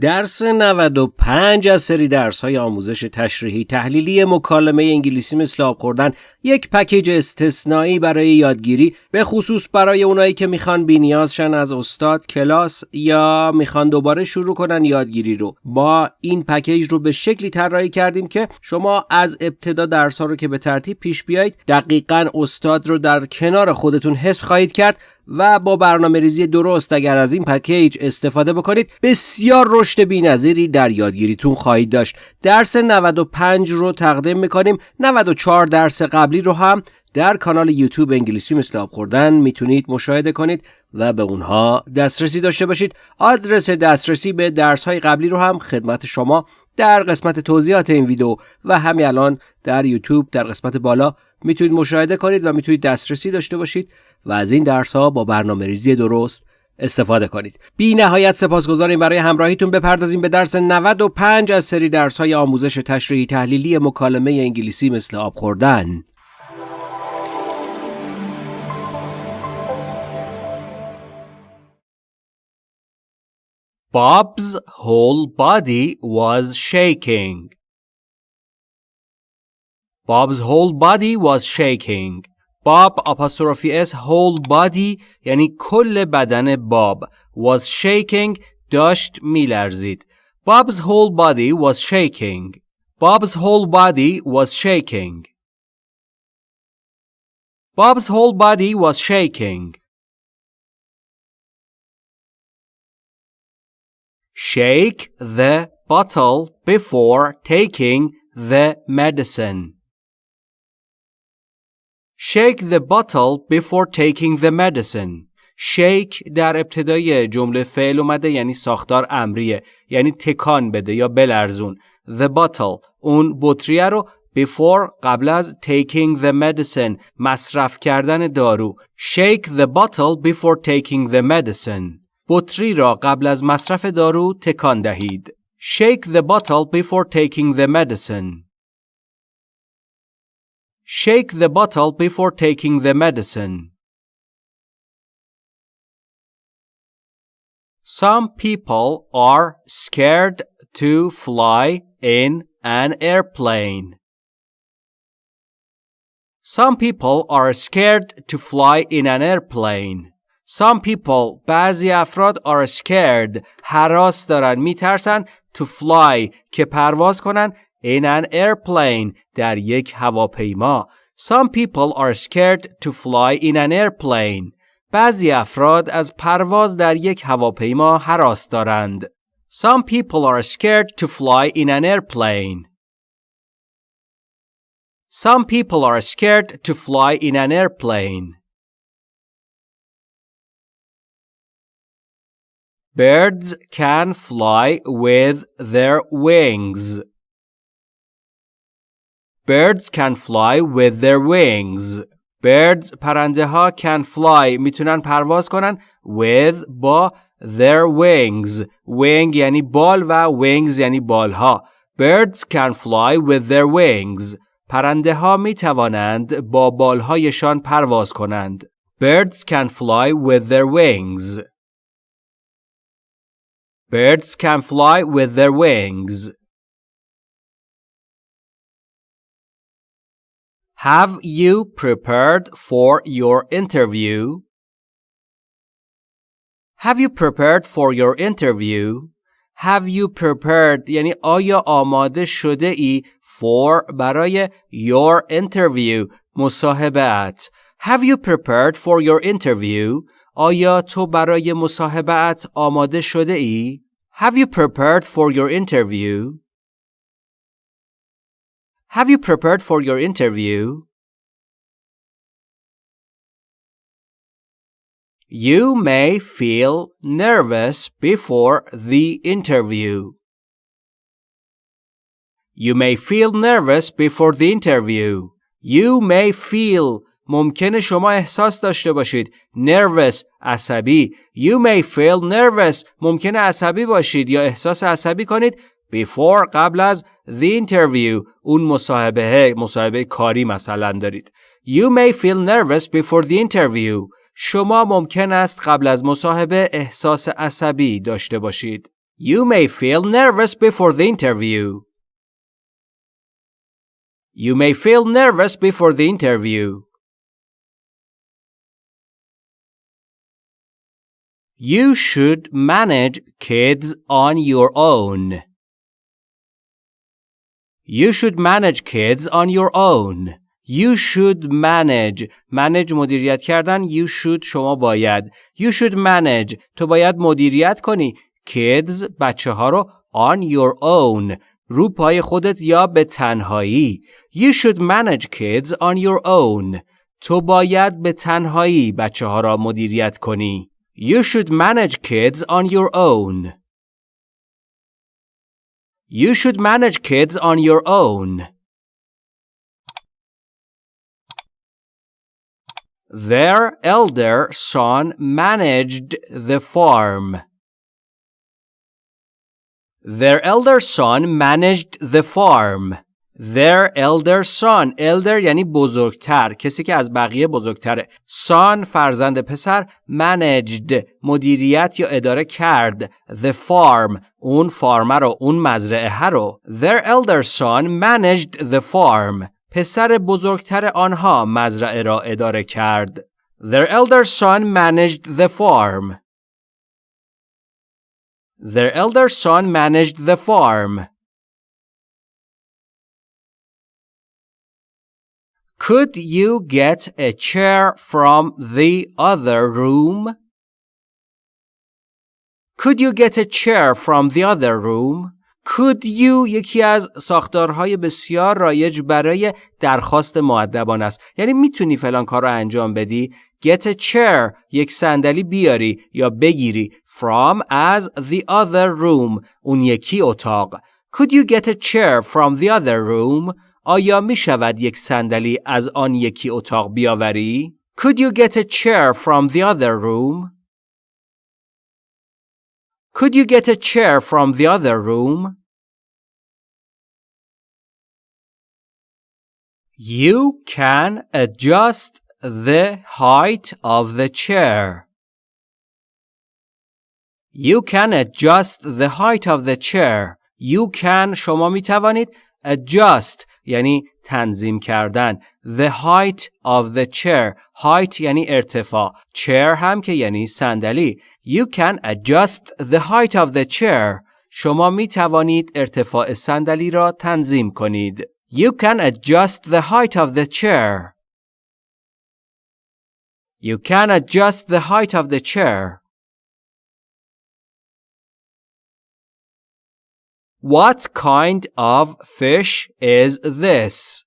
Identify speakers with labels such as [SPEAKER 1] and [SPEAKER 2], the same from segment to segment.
[SPEAKER 1] درس 95 از سری درس های آموزش تشریحی تحلیلی مکالمه انگلیسی مثل آب خوردن یک پکیج استثنایی برای یادگیری به خصوص برای اونایی که می‌خوان بینیازشن از استاد کلاس یا می‌خوان دوباره شروع کنن یادگیری رو. ما این پکیج رو به شکلی طراحی کردیم که شما از ابتدا درس ها رو که به ترتیب پیش بیایید دقیقا استاد رو در کنار خودتون حس خواهید کرد و با برنامه ریزی درست اگر از این پکیج استفاده بکنید بسیار رشد بینظیری در یادگیریتون خواهید داشت. درس 95 رو تقدیم می‌کنیم. 94 درس قبلی رو هم در کانال یوتیوب انگلیسی مثل آب خوردن می‌تونید مشاهده کنید و به اونها دسترسی داشته باشید. آدرس دسترسی به درس های قبلی رو هم خدمت شما در قسمت توضیحات این ویدیو و همین الان در یوتیوب در قسمت بالا می‌تونید مشاهده کنید و می‌تونید دسترسی داشته باشید و از این درس ها با برنامه ریزی درست استفاده کنید. بی نهایت سپاسگزاریم برای همراهیتون بپردازیم به درس 95 از سری درس های آموزش تشریحی تحلیلی مکالمه انگلیسی مثل آب خوردن.
[SPEAKER 2] Bob's whole body was shaking. Bob's whole body was shaking. Bob apostrophe s whole body یعنی کل بدن باب was shaking داشت میلرزید. Bob's whole body was shaking. Bob's whole body was shaking. Bob's whole body was shaking. Shake the bottle before taking the medicine. Shake the bottle before taking the medicine. shake در ابتدای جمله فعل اومده یعنی ساختار امریه یعنی تکان بده یا بلرزون the bottle اون بطریه رو before قبل از taking the medicine مصرف کردن دارو shake the bottle before taking the medicine بطری را قبل از مصرف دارو تکان دهید. Shake the bottle before taking the medicine. Shake the bottle before taking the medicine. Some people are scared to fly in an airplane. Some people are scared to fly in an airplane. Some people بعضی افراد are scared حراس دارن میترسن to fly که پرواز کنن in an airplane در یک هواپیما Some people are scared to fly in an airplane بعضی افراد از پرواز در یک هواپیما حراس دارند Some people are scared to fly in an airplane Some people are scared to fly in an airplane Birds can fly with their wings. Birds can fly with their wings. Birds پرنده ها can fly میتونن پرواز کنن with با their wings. Wing یعنی بال و wings یعنی بال ها. Birds can fly with their wings. پرنده ها می توانند با بالهایشان پرواز کنند. Birds can fly with their wings. Birds can fly with their wings. Have you prepared for your interview? Have you prepared for your interview? Have you prepared یعنی آیا آماده شده ای for برای your interview مصاحبت Have you prepared for your interview? آیا تو برای مصاحبت آماده شده ای؟ Have you prepared for your interview? Have you prepared for your interview? You may feel nervous before the interview. You may feel nervous before the interview. You may feel ممکنه شما احساس داشته باشید nervous عصبی you may feel nervous ممکنه عصبی باشید یا احساس عصبی کنید before قبل از the interview اون مصاحبه مصاحبه کاری مثلا دارید you may feel nervous before the interview شما ممکن است قبل از مصاحبه احساس عصبی داشته باشید You may feel nervous before the interview. You may feel nervous before the interview. You should manage kids on your own. You should manage kids on your own. You should manage manage مدیریت کردن You should شما باید You should manage تو باید مدیریت کنی Kids بچه ها رو on your own رو پای خودت یا به تنهایی You should manage kids on your own تو باید به تنهایی بچه ها را مدیریت کنی You should manage kids on your own. You should manage kids on your own. Their elder son managed the farm. Their elder son managed the farm. Their elder son elder یعنی بزرگتر کسی که از بقیه بزرگتره son فرزند پسر managed مدیریت یا اداره کرد the farm اون فارمه رو اون مزرعه رو Their elder son managed the farm پسر بزرگتر آنها مزرعه را اداره کرد Their elder son managed the farm Their elder son managed the farm Could you get a chair from the other room? Could you get a chair from the other room? Could you یکی از ساختارهای بسیار رایج برای درخواست معدبان است. یعنی میتونی فلان کار رو انجام بدی. Get a chair یک صندلی بیاری یا بگیری from as the other room اون یکی اتاق. Could you get a chair from the other room? آیا می شود یک صندلی از آن یکی اتاق بیاوری؟ Could you get a chair from the other room? Could you get a chair from the other room? You can adjust the height of the chair. You can adjust the height of the chair. You can شما می توانید adjust یعنی تنظیم کردن the height of the chair height یعنی ارتفاع chair هم که یعنی صندلی you can adjust the height of the chair شما می توانید ارتفاع صندلی را تنظیم کنید you can adjust the height of the chair you can adjust the height of the chair What kind of fish is this?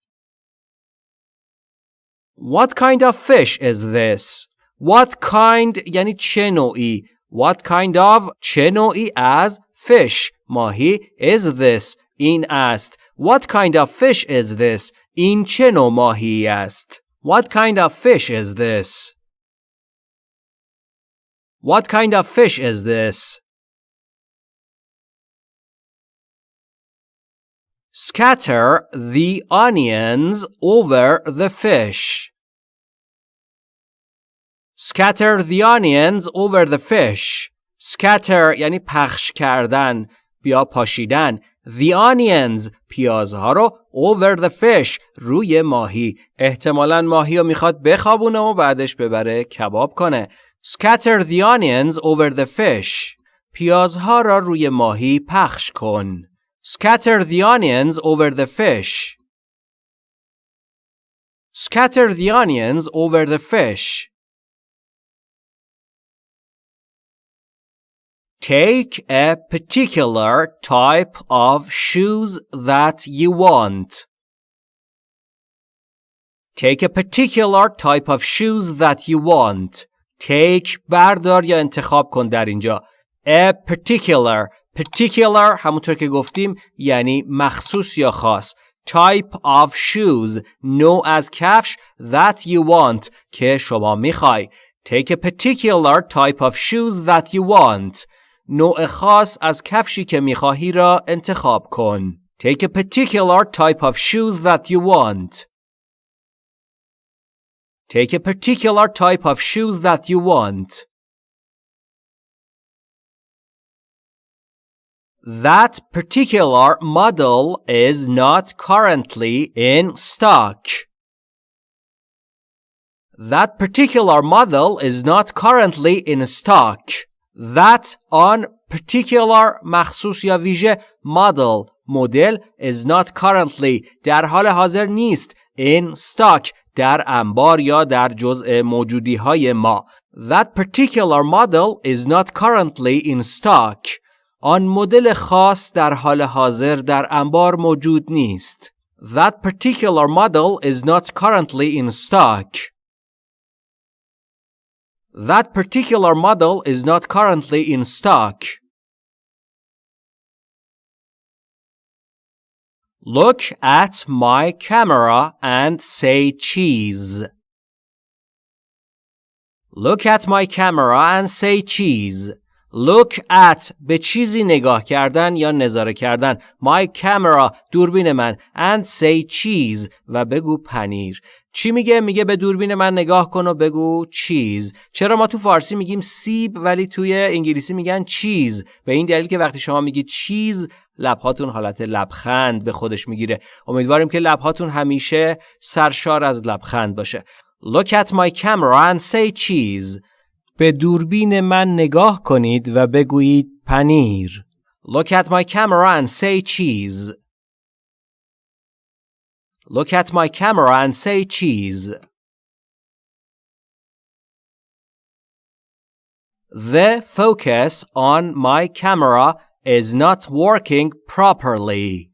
[SPEAKER 2] What kind of fish is this? What kind یعنی چه نوعی What kind of چه نوعی از fish ماهی is this این است What kind of fish is this این چه نوع ماهی است What kind of fish is this What kind of fish is this Scatter the onions over the fish. Scatter the onions over the fish. Scatter یعنی پخش کردن یا پاشیدن. The onions پیازها رو over the fish روی ماهی. احتمالا ماهی رو می‌خواد بخوابونه و بعدش ببره کباب کنه. Scatter the onions over the fish. پیازها را روی ماهی پخش کن. Scatter the onions over the fish. Scatter the onions over the fish. Take a particular type of shoes that you want. Take a particular type of shoes that you want. Take بردار یا انتخاب کن در اینجا. A particular particular همونطور که گفتیم یعنی مخصوص یا خاص type of shoes نوع از کفش that you want که شما می‌خوای take a particular type of shoes that you want نوع خاص از کفشی که می‌خواهی را انتخاب کن take a particular type of shoes that you want take a particular type of shoes that you want That particular model is not currently in stock. That particular model is not currently in stock. That on particular مخصوص یا ویژه model مدل is not currently در حال حاضر نیست in stock در انبار یا در جزء موجودی های ما That particular model is not currently in stock آن مدل خاص در حال حاضر در انبار موجود نیست That particular model is not currently in stock That particular model is not currently in stock. Look at my camera and say cheese. Look at my camera and say cheese. Look at به چیزی نگاه کردن یا نظاره کردن. My camera دوربین من. And say cheese و بگو پنیر. چی میگه؟ میگه به دوربین من نگاه کن و بگو چیز چرا ما تو فارسی میگیم سیب ولی توی انگلیسی میگن چیز به این دلیل که وقتی شما میگید چیز لبهاتون حالت لبخند به خودش می‌گیره. امیدواریم که لبهاتون همیشه سرشار از لبخند باشه. Look at my camera and say cheese. به دوربین من نگاه کنید و بگویید پنیر Look at my camera and say cheese Look at my camera and say cheese. The focus on my camera is not working properly.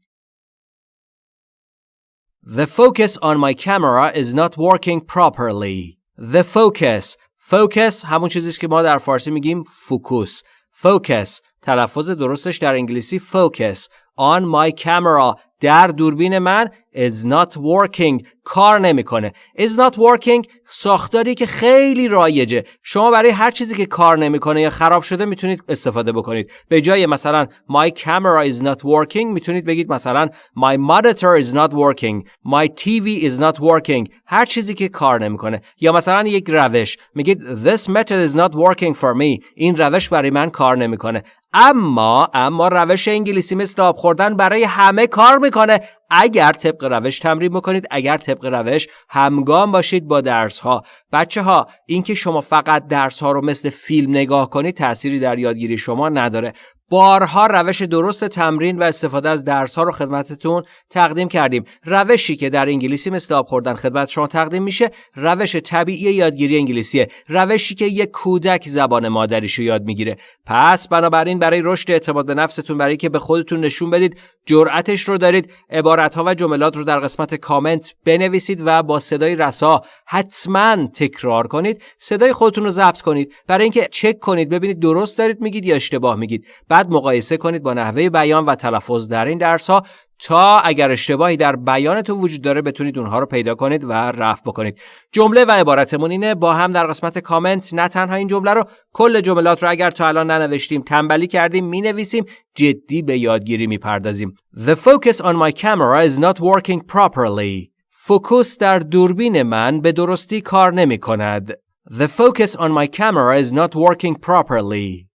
[SPEAKER 2] The focus on my camera is not working properly. The focus focus همون چیزیست که ما در فارسی میگیم فوکوس. Focus تلفظ درستش در انگلیسی focus on my camera در دوربین من is not working کار نمی‌کنه. is not working ساختاری که خیلی رایجه. شما برای هر چیزی که کار نمی‌کنه یا خراب شده می‌تونید استفاده بکنید. به جای مثلا my camera is not working می‌تونید بگید مثلا my monitor is not working my TV is not working هر چیزی که کار نمی‌کنه. یا مثلا یک روش میگید this method is not working for me این روش برای من کار نمی‌کنه. اما اما روش انگلیسی مثل آب خوردن برای همه کار می‌کنه. اگر طبق روش تمرین بکنید اگر طبق روش همگام باشید با درس ها بچه ها اینکه شما فقط درس ها رو مثل فیلم نگاه کنید تأثیری در یادگیری شما نداره. بارها روش درست تمرین و استفاده از درس ها رو خدمتتون تقدیم کردیم. روشی که در انگلیسی مثل آب خوردن خدمت شما تقدیم میشه روش طبیعی یادگیری انگلیسیه. روشی که یک کودک زبان مادریشو یاد می‌گیره. پس بنابراین برای رشد اعتماد به نفستون برای که به خودتون نشون بدید جرأتش رو دارید. عبارت ها و جملات رو در قسمت کامنت بنویسید و با صدای رسا حتما تکرار کنید. صدای خودتون رو ضبط کنید. برای اینکه چک کنید ببینید درست دارید میگید یا اشتباه میگید. بعد مقایسه کنید با نحوه بیان و تلفظ در این درس ها تا اگر اشتباهی در بیانتون وجود داره بتونید اونها رو پیدا کنید و رفع بکنید. جمله و عبارتمون اینه با هم در قسمت کامنت نه تنها این جمله رو کل جملات رو اگر تا الان ننوشتیم تنبلی کردیم می نویسیم جدی به یادگیری می پردازیم The focus on my camera is not working properly. فوکوس در دوربین من به درستی کار نمی کند The focus on my camera is not working properly.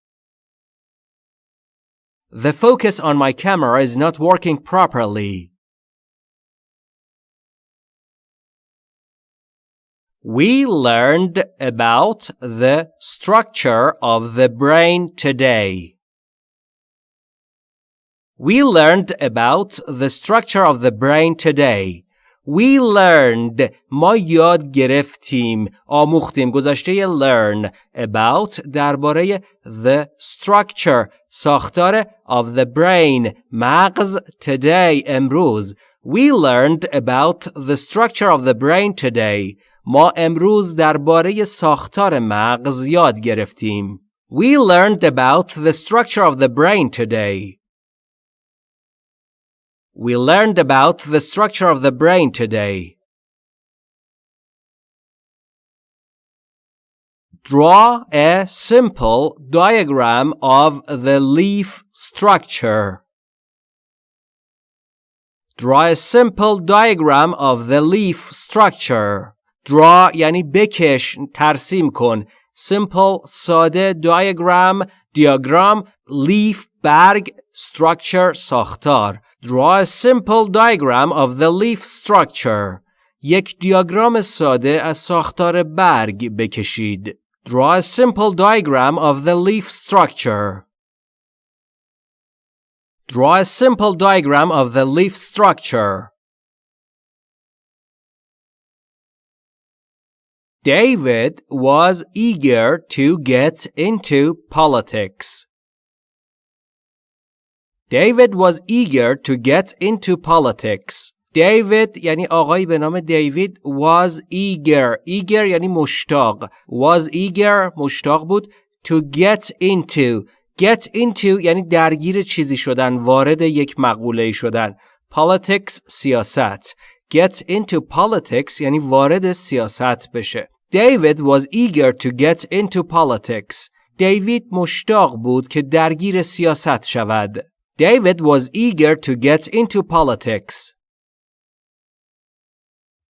[SPEAKER 2] The focus on my camera is not working properly. We learned about the structure of the brain today. We learned about the structure of the brain today. We learned ما یاد گرفتیم آموختیم گذشته learn about درباره the structure ساختار of the brain مغز today امروز We learned about the structure of the brain today ما امروز درباره ساختار مغز یاد گرفتیم We learned about the structure of the brain today We learned about the structure of the brain today. Draw a simple diagram of the leaf structure. Draw a simple diagram of the leaf structure. Draw یعنی بکش ترسیم کن simple ساده diagram دیاگرام leaf برگ structure ساختار Draw a simple diagram of the leaf structure یک دیاگرام ساده از ساختار برگ بکشید Draw a simple diagram of the leaf structure Draw a simple diagram of the leaf structure David was eager to get into politics. David was eager to get into politics. David یعنی آقایی به نام دیوید was eager eager یعنی مشتاق was eager مشتاق بود to get into get into یعنی درگیر چیزی شدن وارد یک مقوله شدن politics سیاست get into politics یعنی وارد سیاست بشه David was eager to get into politics. دیوید مشتاق بود که درگیر سیاست شود. David was eager to get into politics.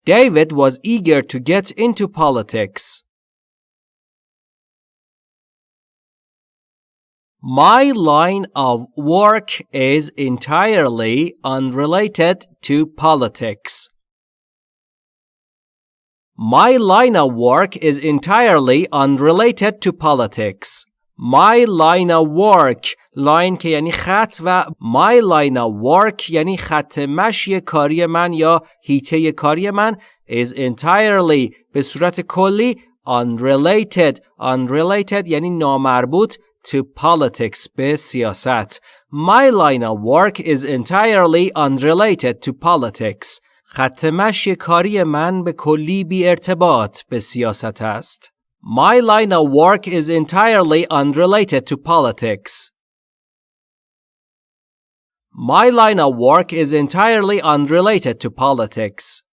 [SPEAKER 2] David was eager to get into politics. My line of work is entirely unrelated to politics. My line of work is entirely unrelated to politics. My line of work line که یعنی خط و my line of work یعنی خط مشی کاری من یا هیته کاری من is entirely به صورت کلی unrelated unrelated یعنی نامربوط to politics به سیاست My line of work is entirely unrelated to politics خط مشی کاری من به کلی بی ارتباط به سیاست است. My line of work is entirely unrelated to politics. My line of work is entirely unrelated to politics.